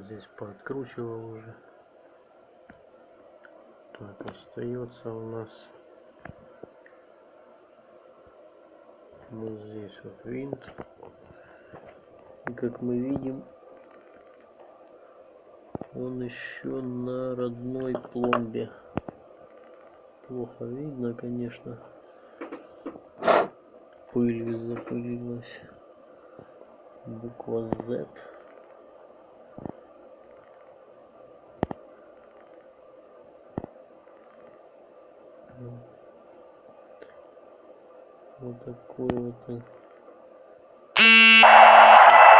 здесь пооткручивал уже. Так остается у нас вот здесь вот винт. И как мы видим он еще на родной пломбе. Плохо видно конечно. Пылью запылилась. Буква Z вот такой вот